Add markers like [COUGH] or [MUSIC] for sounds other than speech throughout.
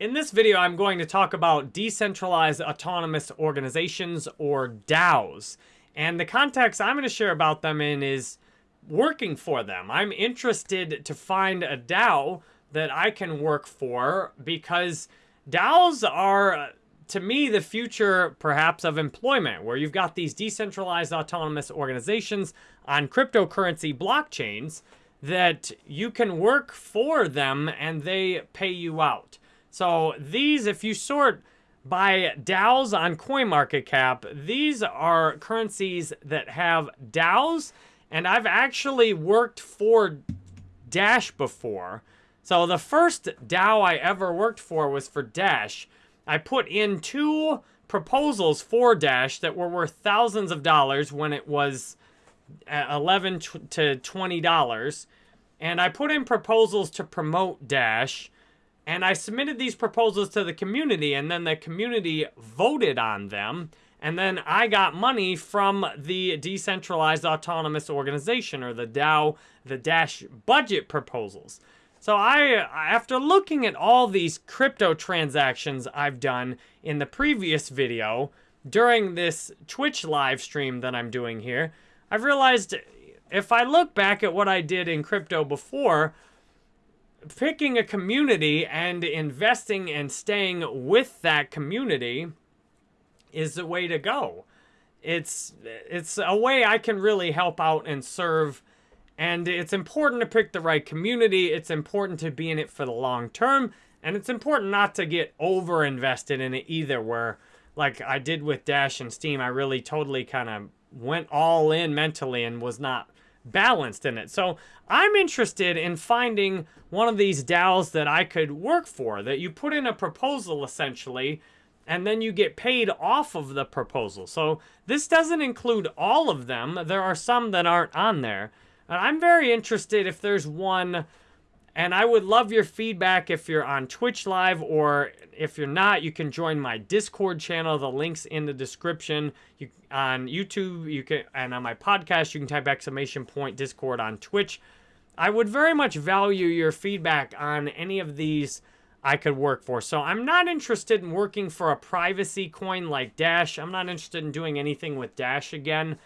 In this video, I'm going to talk about decentralized autonomous organizations or DAOs. And the context I'm going to share about them in is working for them. I'm interested to find a DAO that I can work for because DAOs are, to me, the future perhaps of employment, where you've got these decentralized autonomous organizations on cryptocurrency blockchains that you can work for them and they pay you out. So these, if you sort by DAOs on CoinMarketCap, these are currencies that have DAOs, and I've actually worked for Dash before. So the first DAO I ever worked for was for Dash. I put in two proposals for Dash that were worth thousands of dollars when it was uh, 11 to $20. And I put in proposals to promote Dash. And I submitted these proposals to the community, and then the community voted on them. And then I got money from the Decentralized Autonomous Organization, or the DAO, the Dash budget proposals. So I, after looking at all these crypto transactions I've done in the previous video, during this Twitch live stream that I'm doing here, I've realized if I look back at what I did in crypto before, picking a community and investing and staying with that community is the way to go. It's it's a way I can really help out and serve and it's important to pick the right community. It's important to be in it for the long term. And it's important not to get over invested in it either, where, like I did with Dash and Steam, I really totally kind of went all in mentally and was not balanced in it. So I'm interested in finding one of these DAOs that I could work for, that you put in a proposal essentially, and then you get paid off of the proposal. So this doesn't include all of them. There are some that aren't on there. I'm very interested if there's one, and I would love your feedback if you're on Twitch Live or if you're not, you can join my Discord channel. The link's in the description. You on YouTube, you can, and on my podcast, you can type exclamation point Discord on Twitch. I would very much value your feedback on any of these I could work for. So I'm not interested in working for a privacy coin like Dash. I'm not interested in doing anything with Dash again.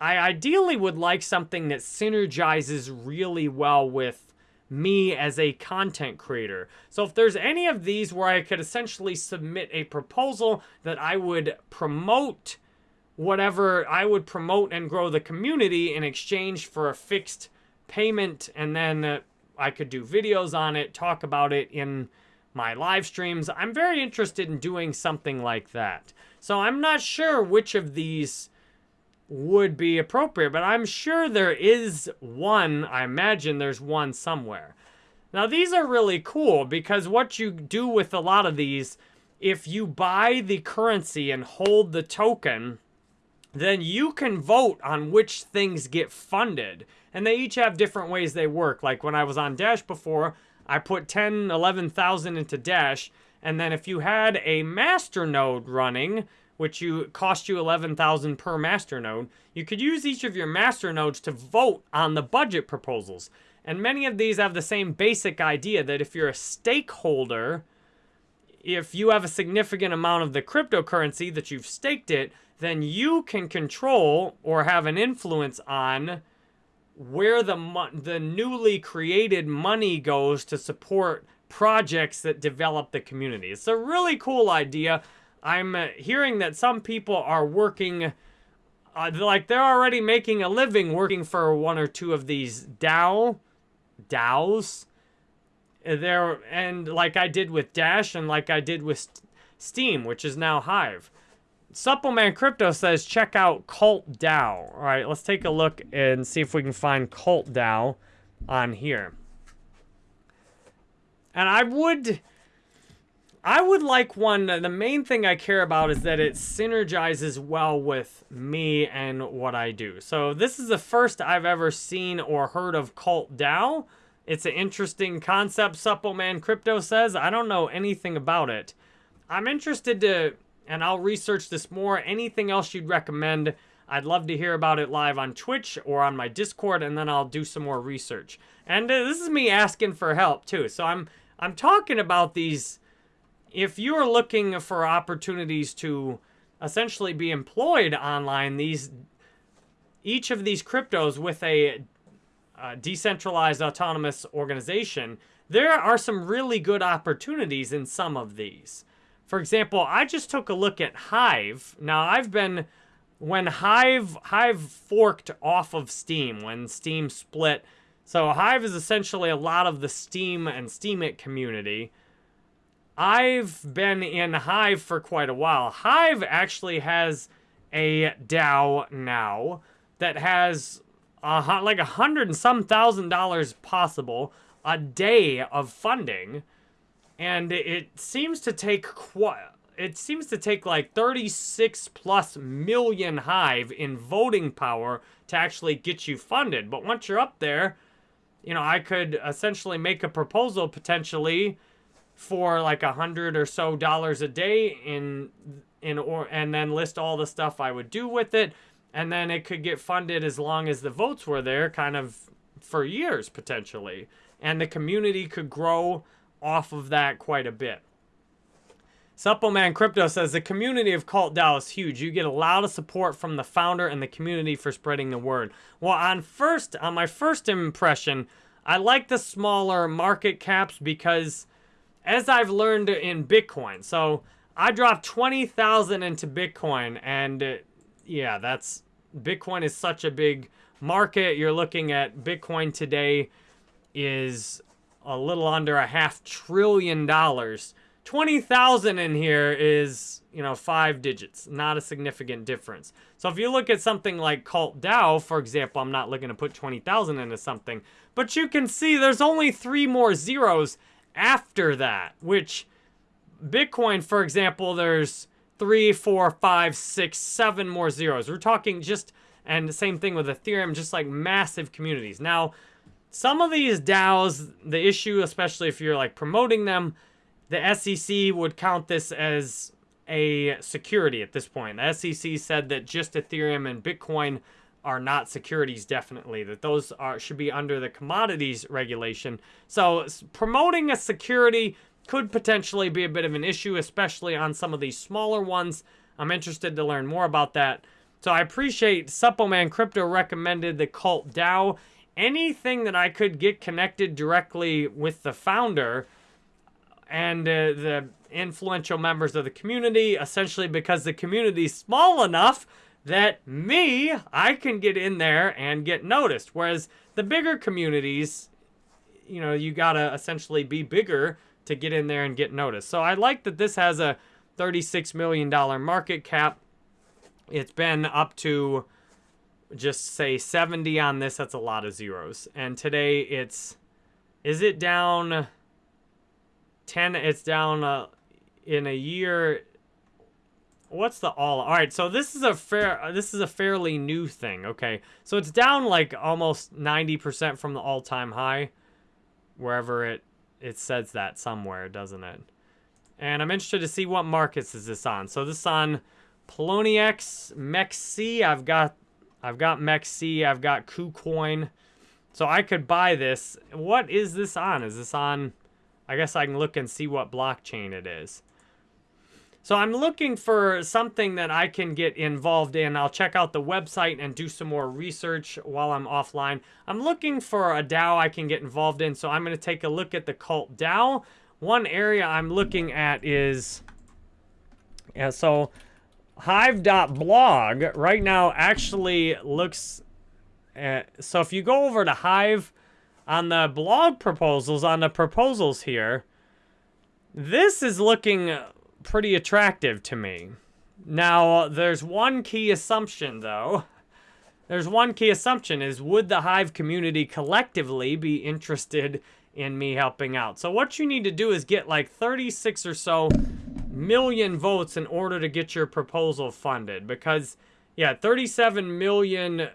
I ideally would like something that synergizes really well with me as a content creator. So if there's any of these where I could essentially submit a proposal that I would promote whatever, I would promote and grow the community in exchange for a fixed payment and then uh, I could do videos on it, talk about it in my live streams. I'm very interested in doing something like that. So I'm not sure which of these would be appropriate, but I'm sure there is one. I imagine there's one somewhere. Now, these are really cool because what you do with a lot of these, if you buy the currency and hold the token, then you can vote on which things get funded. And they each have different ways they work. Like when I was on Dash before, I put 10, 11,000 into Dash. And then if you had a master node running, which you cost you 11,000 per master node, you could use each of your master nodes to vote on the budget proposals. And many of these have the same basic idea that if you're a stakeholder, if you have a significant amount of the cryptocurrency that you've staked it, then you can control or have an influence on where the the newly created money goes to support projects that develop the community. It's a really cool idea. I'm uh, hearing that some people are working, uh, like they're already making a living working for one or two of these DAO, DAOs. There and like I did with Dash and like I did with Steam, which is now Hive. Suppleman Crypto says check out Cult DAO. All right, let's take a look and see if we can find Cult DAO on here. And I would I would like one, the main thing I care about is that it synergizes well with me and what I do. So this is the first I've ever seen or heard of Cult DAO. It's an interesting concept, Suppleman Crypto says. I don't know anything about it. I'm interested to, and I'll research this more. Anything else you'd recommend, I'd love to hear about it live on Twitch or on my Discord, and then I'll do some more research. And uh, this is me asking for help, too. So I'm, I'm talking about these if you are looking for opportunities to essentially be employed online, these each of these cryptos with a decentralized autonomous organization, there are some really good opportunities in some of these. For example, I just took a look at Hive. Now, I've been when Hive Hive forked off of Steam, when Steam split. So Hive is essentially a lot of the Steam and Steemit community. I've been in Hive for quite a while. Hive actually has a DAO now that has a, like a hundred and some thousand dollars possible a day of funding, and it seems to take quite. It seems to take like 36 plus million Hive in voting power to actually get you funded. But once you're up there, you know, I could essentially make a proposal potentially for like a hundred or so dollars a day in in or and then list all the stuff I would do with it and then it could get funded as long as the votes were there kind of for years potentially and the community could grow off of that quite a bit Suppleman Crypto says the community of Cult DAO is huge. You get a lot of support from the founder and the community for spreading the word. Well, on first, on my first impression, I like the smaller market caps because, as I've learned in Bitcoin, so I dropped twenty thousand into Bitcoin, and uh, yeah, that's Bitcoin is such a big market. You're looking at Bitcoin today is a little under a half trillion dollars. 20,000 in here is, you know, five digits, not a significant difference. So if you look at something like Cult DAO, for example, I'm not looking to put 20,000 into something, but you can see there's only three more zeros after that, which Bitcoin, for example, there's three, four, five, six, seven more zeros. We're talking just, and the same thing with Ethereum, just like massive communities. Now, some of these DAOs, the issue, especially if you're like promoting them, the SEC would count this as a security at this point. The SEC said that just Ethereum and Bitcoin are not securities definitely that those are should be under the commodities regulation so promoting a security could potentially be a bit of an issue, especially on some of these smaller ones. I'm interested to learn more about that. So I appreciate Suppleman Crypto recommended the Cult DAO. Anything that I could get connected directly with the founder and uh, the influential members of the community, essentially because the community is small enough that me, I can get in there and get noticed. Whereas the bigger communities, you know, you gotta essentially be bigger to get in there and get noticed. So I like that this has a $36 million market cap. It's been up to just say 70 on this. That's a lot of zeros. And today it's, is it down 10? It's down uh, in a year. What's the all? All right, so this is a fair, this is a fairly new thing. Okay, so it's down like almost 90% from the all-time high, wherever it it says that somewhere, doesn't it? And I'm interested to see what markets is this on. So this on Poloniex, MEXC. I've got I've got MEXC, I've got KuCoin. So I could buy this. What is this on? Is this on I guess I can look and see what blockchain it is. So I'm looking for something that I can get involved in. I'll check out the website and do some more research while I'm offline. I'm looking for a DAO I can get involved in, so I'm going to take a look at the Cult DAO. One area I'm looking at is, yeah, so Hive.blog right now actually looks, at, so if you go over to Hive, on the blog proposals, on the proposals here, this is looking pretty attractive to me. Now, there's one key assumption, though. There's one key assumption is would the Hive community collectively be interested in me helping out? So what you need to do is get like 36 or so million votes in order to get your proposal funded. Because, yeah, 37 million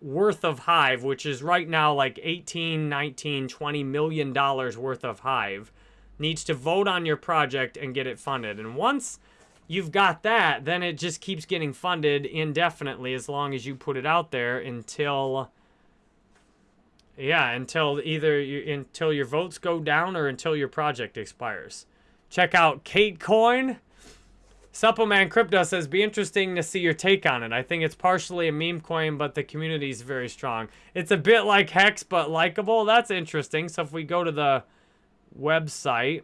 worth of Hive, which is right now like 18, 19, 20 million dollars worth of Hive needs to vote on your project and get it funded. And once you've got that, then it just keeps getting funded indefinitely as long as you put it out there until yeah, until either you until your votes go down or until your project expires. Check out Kate Coin. Suppleman Crypto says, be interesting to see your take on it. I think it's partially a meme coin, but the community is very strong. It's a bit like Hex, but likable. That's interesting. So if we go to the website,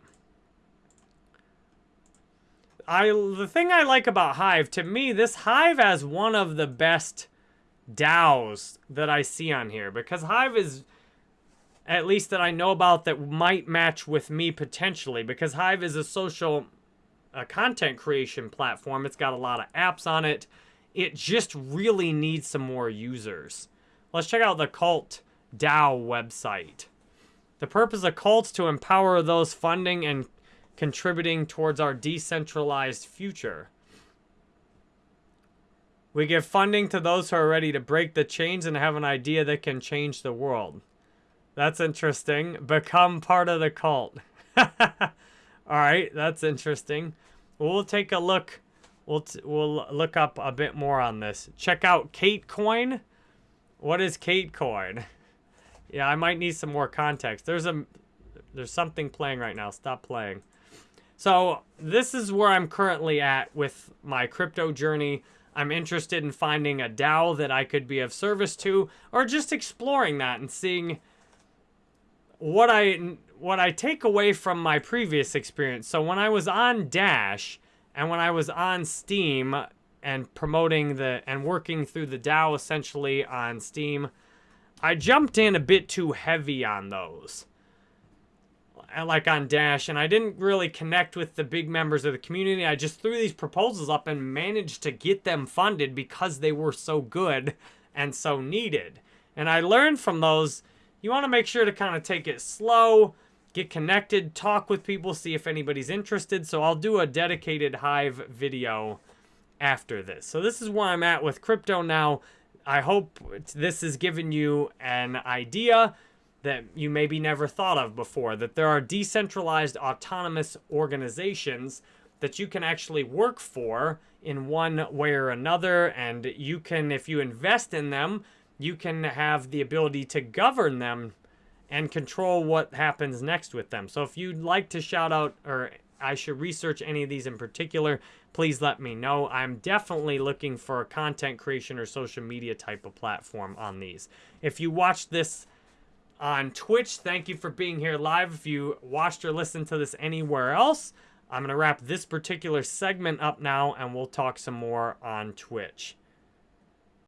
I the thing I like about Hive, to me, this Hive has one of the best DAOs that I see on here because Hive is at least that I know about that might match with me potentially because Hive is a social uh, content creation platform. It's got a lot of apps on it. It just really needs some more users. Let's check out the Cult DAO website. The purpose of Cults to empower those funding and contributing towards our decentralized future. We give funding to those who are ready to break the chains and have an idea that can change the world. That's interesting. Become part of the cult. [LAUGHS] All right, that's interesting. We'll take a look. We'll we'll look up a bit more on this. Check out Kate Coin. What is Kate Coin? [LAUGHS] Yeah, I might need some more context. There's a there's something playing right now. Stop playing. So this is where I'm currently at with my crypto journey. I'm interested in finding a DAO that I could be of service to, or just exploring that and seeing what I what I take away from my previous experience. So when I was on Dash and when I was on Steam and promoting the and working through the DAO essentially on Steam, I jumped in a bit too heavy on those like on Dash, and I didn't really connect with the big members of the community. I just threw these proposals up and managed to get them funded because they were so good and so needed. And I learned from those, you want to make sure to kind of take it slow, get connected, talk with people, see if anybody's interested. So I'll do a dedicated Hive video after this. So this is where I'm at with crypto now. I hope this has given you an idea that you maybe never thought of before, that there are decentralized autonomous organizations that you can actually work for in one way or another. And you can, if you invest in them, you can have the ability to govern them and control what happens next with them. So if you'd like to shout out or I should research any of these in particular, please let me know. I'm definitely looking for a content creation or social media type of platform on these. If you watch this on Twitch. Thank you for being here live. If you watched or listened to this anywhere else, I'm going to wrap this particular segment up now and we'll talk some more on Twitch.